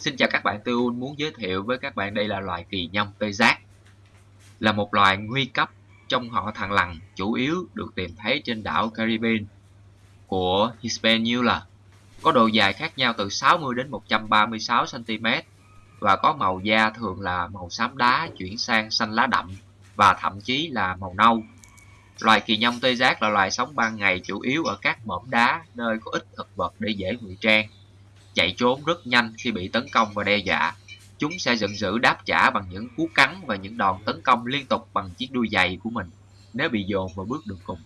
Xin chào các bạn, tôi muốn giới thiệu với các bạn đây là loài kỳ nhông tê giác. Là một loài nguy cấp trong họ thằn lằn, chủ yếu được tìm thấy trên đảo Caribbean của Hispaniola. Có độ dài khác nhau từ 60 đến 136 cm và có màu da thường là màu xám đá chuyển sang xanh lá đậm và thậm chí là màu nâu. Loài kỳ nhông tê giác là loài sống ban ngày chủ yếu ở các mỏm đá nơi có ít thực vật để dễ ngụy trang chạy trốn rất nhanh khi bị tấn công và đe dọa. Chúng sẽ giận dữ đáp trả bằng những cú cắn và những đòn tấn công liên tục bằng chiếc đuôi dày của mình, nếu bị dồn vào bước đường cùng.